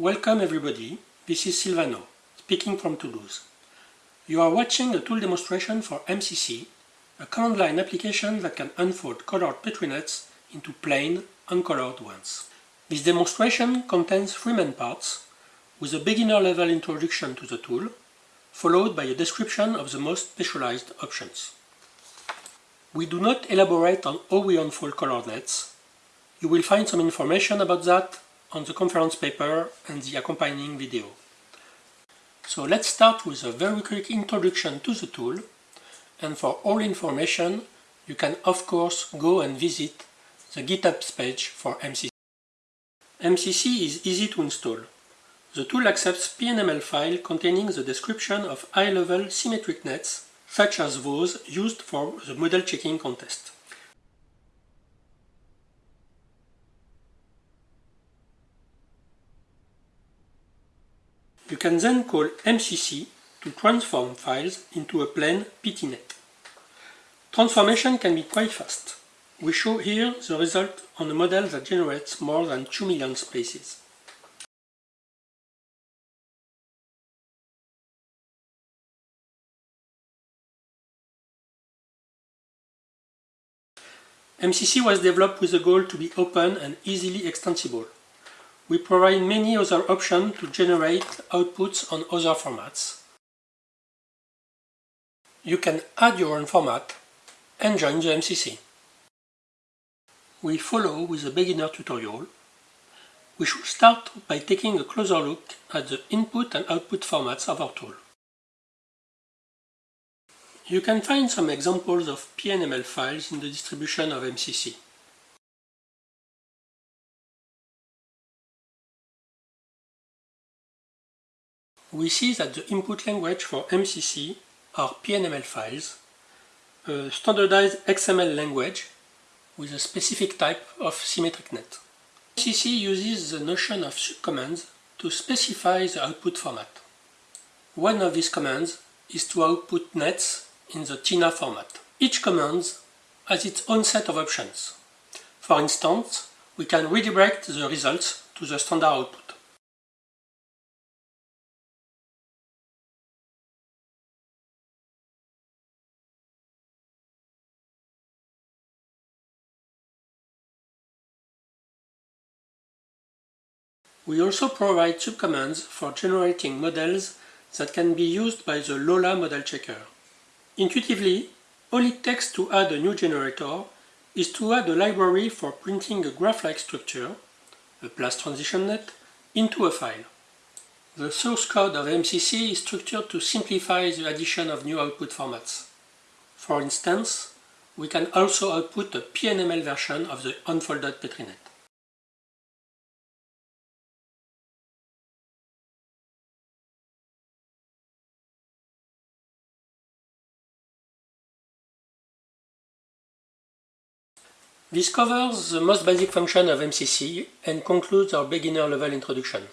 Welcome everybody, this is Silvano, speaking from Toulouse. You are watching a tool demonstration for MCC, a command line application that can unfold colored Petri nets into plain, uncolored ones. This demonstration contains three main parts, with a beginner level introduction to the tool, followed by a description of the most specialized options. We do not elaborate on how we unfold colored nets. You will find some information about that on the conference paper and the accompanying video. So let's start with a very quick introduction to the tool and for all information you can of course go and visit the GitHub page for MCC. MCC is easy to install. The tool accepts PNML file containing the description of high-level symmetric nets such as those used for the model checking contest. You can then call MCC to transform files into a plain PTNet. Transformation can be quite fast. We show here the result on a model that generates more than 2 million spaces. MCC was developed with the goal to be open and easily extensible. We provide many other options to generate outputs on other formats. You can add your own format and join the MCC. We follow with a beginner tutorial. We should start by taking a closer look at the input and output formats of our tool. You can find some examples of PNML files in the distribution of MCC. We see that the input language for MCC are PNML files, a standardized XML language with a specific type of symmetric net. MCC uses the notion of subcommands to specify the output format. One of these commands is to output nets in the TINA format. Each command has its own set of options. For instance, we can redirect the results to the standard output. We also provide subcommands for generating models that can be used by the LOLA model checker. Intuitively, all it takes to add a new generator is to add a library for printing a graph-like structure, a plus transition net, into a file. The source code of MCC is structured to simplify the addition of new output formats. For instance, we can also output a PNML version of the unfolded PetriNet. This covers the most basic function of MCC and concludes our beginner level introduction.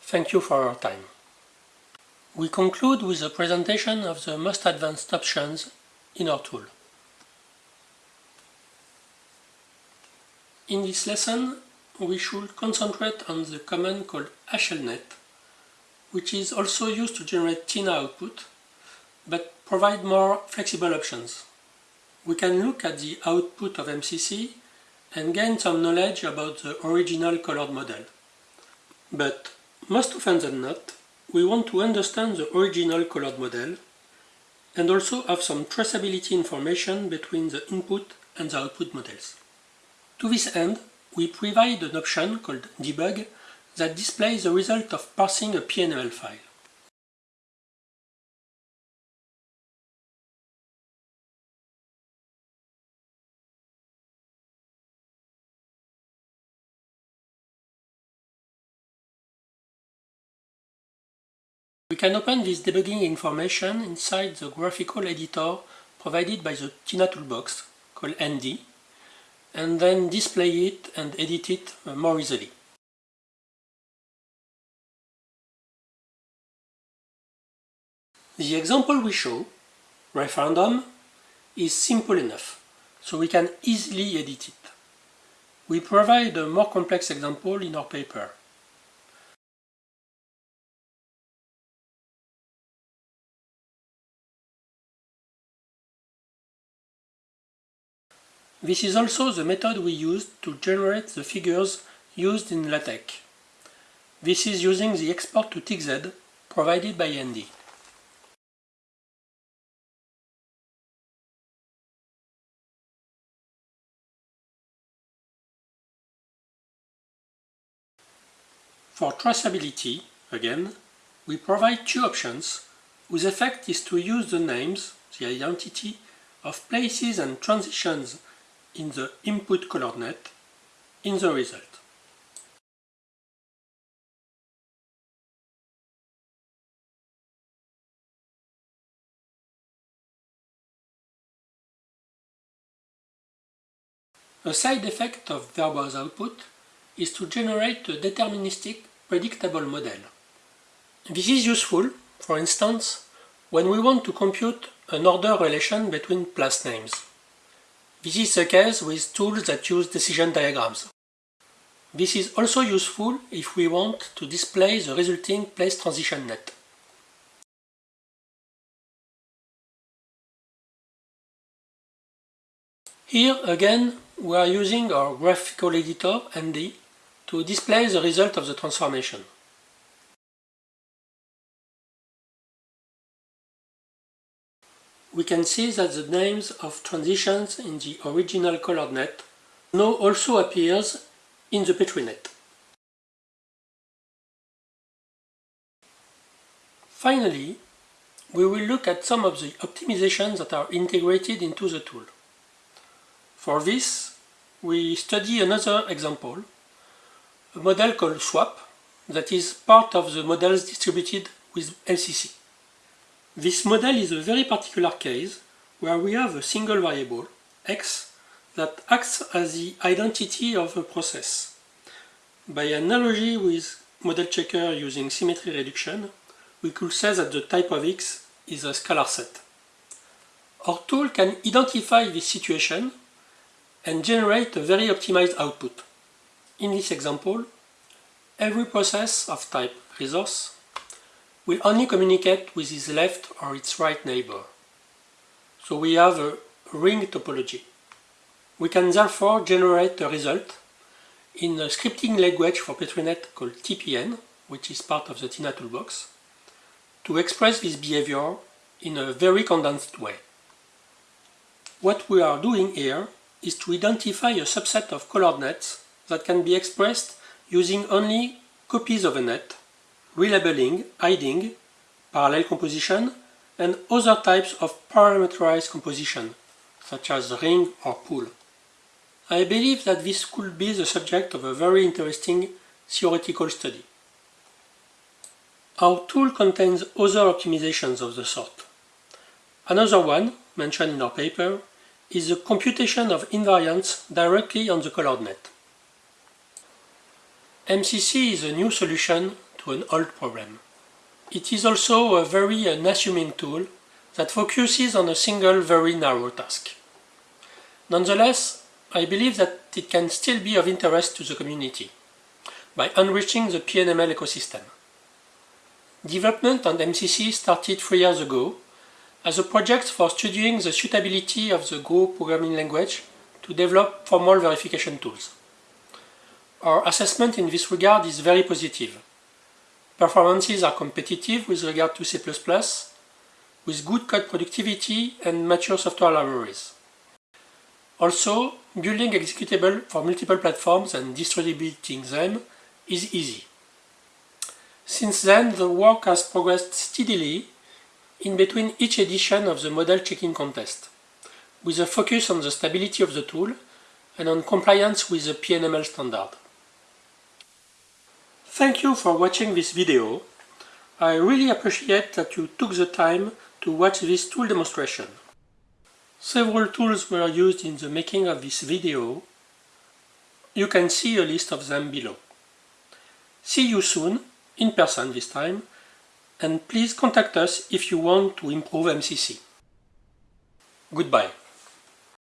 Thank you for your time. We conclude with a presentation of the most advanced options in our tool. In this lesson, we should concentrate on the command called HLNet, which is also used to generate TINA output, but provide more flexible options we can look at the output of MCC and gain some knowledge about the original colored model. But most often than not, we want to understand the original colored model and also have some traceability information between the input and the output models. To this end, we provide an option called debug that displays the result of parsing a PNML file. We can open this debugging information inside the graphical editor provided by the TINA toolbox called ND and then display it and edit it uh, more easily. The example we show, referendum, is simple enough, so we can easily edit it. We provide a more complex example in our paper. This is also the method we used to generate the figures used in LaTeX. This is using the export to TikZ provided by ND. For traceability, again, we provide two options whose effect is to use the names, the identity, of places and transitions in the input ColordNet in the result. A side effect of verbose output is to generate a deterministic, predictable model. This is useful, for instance, when we want to compute an order relation between place names. This is the case with tools that use decision diagrams. This is also useful if we want to display the resulting place transition net. Here again we are using our graphical editor ND to display the result of the transformation. We can see that the names of transitions in the original colored net now also appears in the Petri net. Finally, we will look at some of the optimizations that are integrated into the tool. For this, we study another example, a model called SWAP, that is part of the models distributed with MCC. This model is a very particular case where we have a single variable, x, that acts as the identity of a process. By analogy with model checker using symmetry reduction, we could say that the type of x is a scalar set. Our tool can identify this situation and generate a very optimized output. In this example, every process of type resource will only communicate with its left or its right neighbor. So we have a ring topology. We can therefore generate a result in a scripting language for PetriNet called TPN, which is part of the TINA toolbox, to express this behavior in a very condensed way. What we are doing here is to identify a subset of colored nets that can be expressed using only copies of a net relabeling, hiding, parallel composition, and other types of parameterized composition, such as ring or pool. I believe that this could be the subject of a very interesting theoretical study. Our tool contains other optimizations of the sort. Another one, mentioned in our paper, is the computation of invariants directly on the colored net. MCC is a new solution to an old problem. It is also a very uh, unassuming tool that focuses on a single very narrow task. Nonetheless, I believe that it can still be of interest to the community by enriching the PNML ecosystem. Development on MCC started three years ago as a project for studying the suitability of the Go programming language to develop formal verification tools. Our assessment in this regard is very positive. Performances are competitive with regard to C++, with good code productivity and mature software libraries. Also, building executable for multiple platforms and distributing them is easy. Since then, the work has progressed steadily in between each edition of the model checking contest, with a focus on the stability of the tool and on compliance with the PNML standard. Thank you for watching this video. I really appreciate that you took the time to watch this tool demonstration. Several tools were used in the making of this video. You can see a list of them below. See you soon, in person this time, and please contact us if you want to improve MCC. Goodbye.